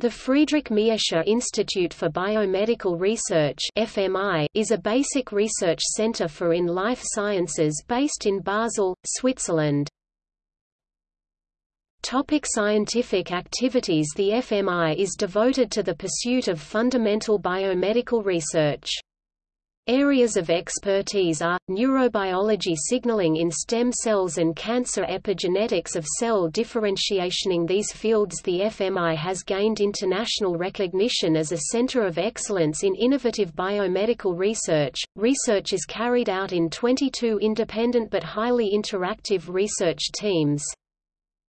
The Friedrich Miescher Institute for Biomedical Research (FMI) is a basic research center for in life sciences based in Basel, Switzerland. Topic scientific activities The FMI is devoted to the pursuit of fundamental biomedical research. Areas of expertise are, neurobiology signaling in stem cells and cancer epigenetics of cell differentiation. In these fields the FMI has gained international recognition as a center of excellence in innovative biomedical research. Research is carried out in 22 independent but highly interactive research teams.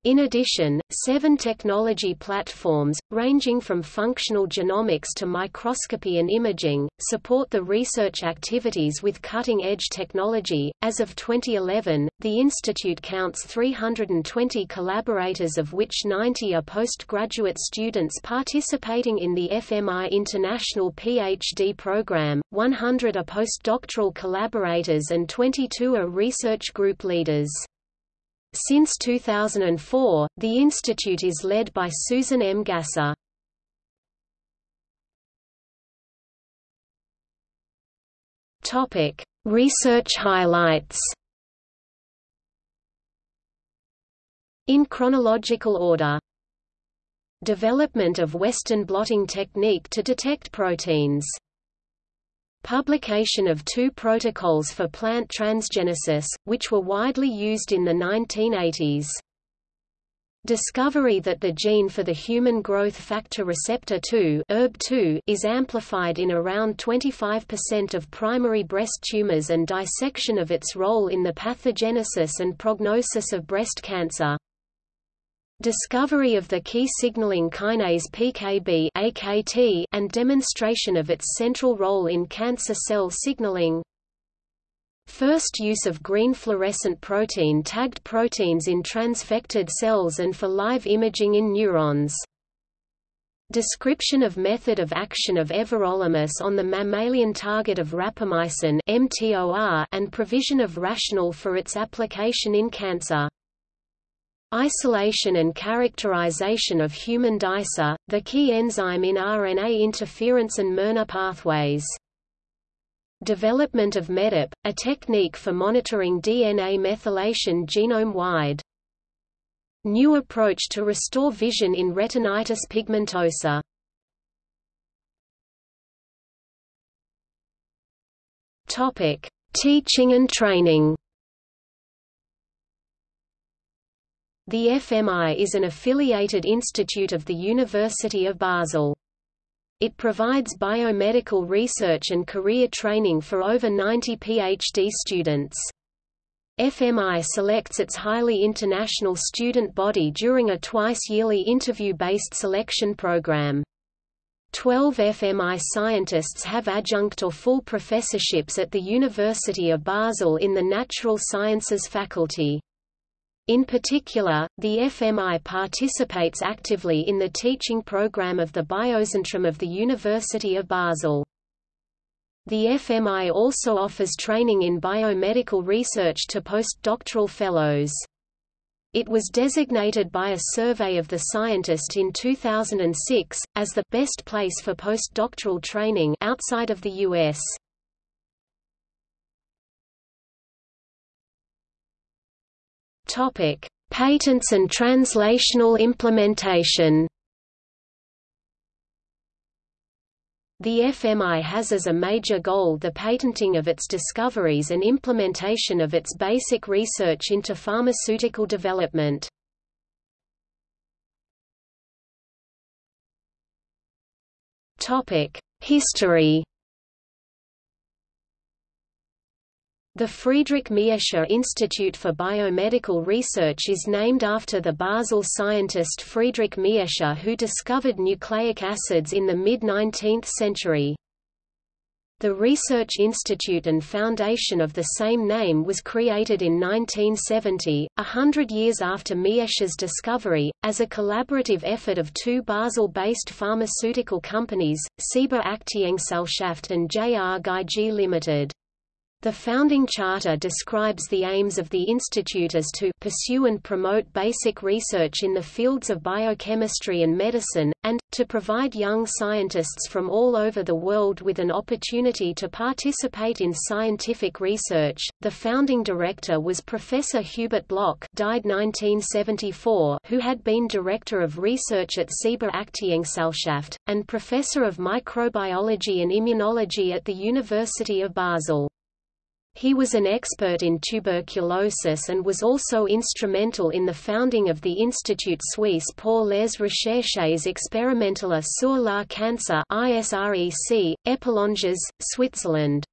In addition, seven technology platforms, ranging from functional genomics to microscopy and imaging, support the research activities with cutting-edge technology. As of 2011, the institute counts 320 collaborators of which 90 are postgraduate students participating in the FMI International PhD program, 100 are postdoctoral collaborators and 22 are research group leaders. Since 2004, the institute is led by Susan M. Gasser. Topic: Research highlights. In chronological order. Development of Western blotting technique to detect proteins Publication of two protocols for plant transgenesis, which were widely used in the 1980s. Discovery that the gene for the human growth factor receptor 2 ERB2 is amplified in around 25% of primary breast tumors and dissection of its role in the pathogenesis and prognosis of breast cancer. Discovery of the key signaling kinase PKB AKT and demonstration of its central role in cancer cell signaling. First use of green fluorescent protein tagged proteins in transfected cells and for live imaging in neurons. Description of method of action of everolimus on the mammalian target of rapamycin and provision of rationale for its application in cancer. Isolation and characterization of human Dicer, the key enzyme in RNA interference and miRNA pathways. Development of MEDIP, a technique for monitoring DNA methylation genome-wide. New approach to restore vision in retinitis pigmentosa. Topic: Teaching and training. The FMI is an affiliated institute of the University of Basel. It provides biomedical research and career training for over 90 PhD students. FMI selects its highly international student body during a twice-yearly interview-based selection program. Twelve FMI scientists have adjunct or full professorships at the University of Basel in the Natural Sciences faculty. In particular, the FMI participates actively in the teaching program of the Biozentrum of the University of Basel. The FMI also offers training in biomedical research to postdoctoral fellows. It was designated by a survey of the scientist in 2006, as the best place for postdoctoral training outside of the U.S. Topic: Patents and translational implementation. The FMI has as a major goal the patenting of its discoveries and implementation of its basic research into pharmaceutical development. History The Friedrich Miescher Institute for Biomedical Research is named after the Basel scientist Friedrich Miescher who discovered nucleic acids in the mid-19th century. The Research Institute and Foundation of the same name was created in 1970, a hundred years after Miescher's discovery, as a collaborative effort of two Basel-based pharmaceutical companies, Ciba Aktiengesellschaft and J. R. Geigy Limited. The founding charter describes the aims of the institute as to pursue and promote basic research in the fields of biochemistry and medicine, and, to provide young scientists from all over the world with an opportunity to participate in scientific research. The founding director was Professor Hubert Bloch died 1974, who had been Director of Research at Ciba Aktiengesellschaft, and Professor of Microbiology and Immunology at the University of Basel. He was an expert in tuberculosis and was also instrumental in the founding of the Institut Suisse pour les recherches expérimentales sur la cancer ISREC, Epalinges, Switzerland.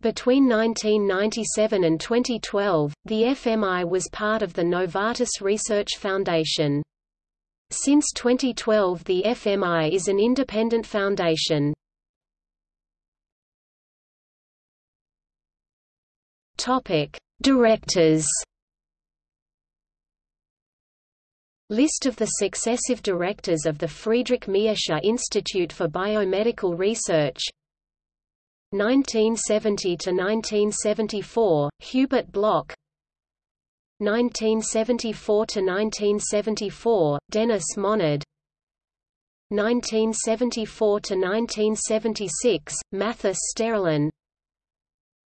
Between 1997 and 2012, the FMI was part of the Novartis Research Foundation. Since 2012 the FMI is an independent foundation. Topic: Directors. List of the successive directors of the Friedrich Miescher Institute for Biomedical Research. 1970 to 1974 Hubert Bloch. 1974 to 1974 Denis Monard. 1974 to 1976 Mathis Sterlin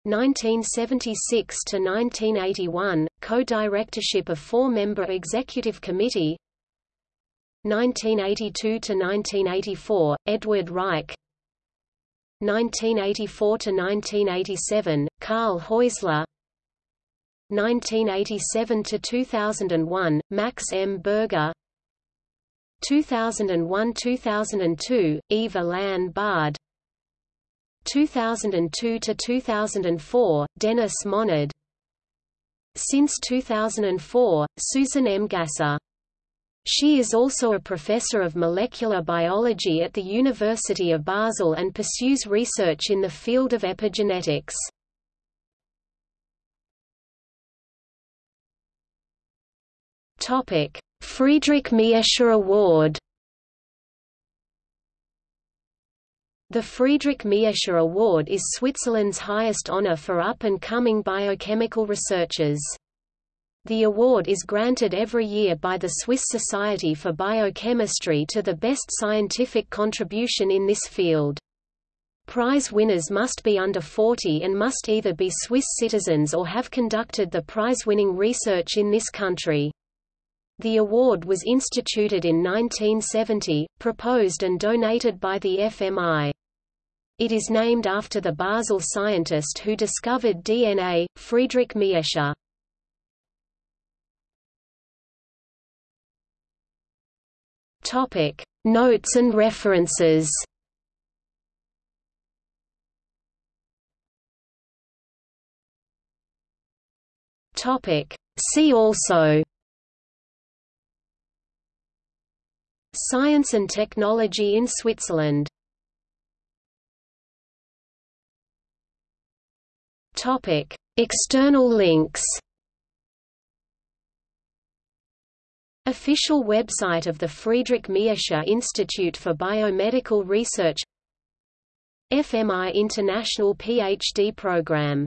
1976 to 1981, co-directorship of four-member executive committee. 1982 to 1984, Edward Reich. 1984 to 1987, Karl Häusler. 1987 to 2001, Max M. Burger. 2001–2002, Yves-Alain Barde 2002 to 2004, Denis Monard. Since 2004, Susan M. Gasser. She is also a professor of molecular biology at the University of Basel and pursues research in the field of epigenetics. Topic: Friedrich Miescher Award The Friedrich Miescher Award is Switzerland's highest honor for up-and-coming biochemical researchers. The award is granted every year by the Swiss Society for Biochemistry to the best scientific contribution in this field. Prize winners must be under 40 and must either be Swiss citizens or have conducted the prize-winning research in this country. The award was instituted in 1970, proposed and donated by the FMI. It is named after the Basel scientist who discovered DNA, Friedrich Miescher. Topic: Notes and references. Topic: See also Science and technology in Switzerland. Topic: External links. Official website of the Friedrich Miescher Institute for Biomedical Research. FMI International PhD Program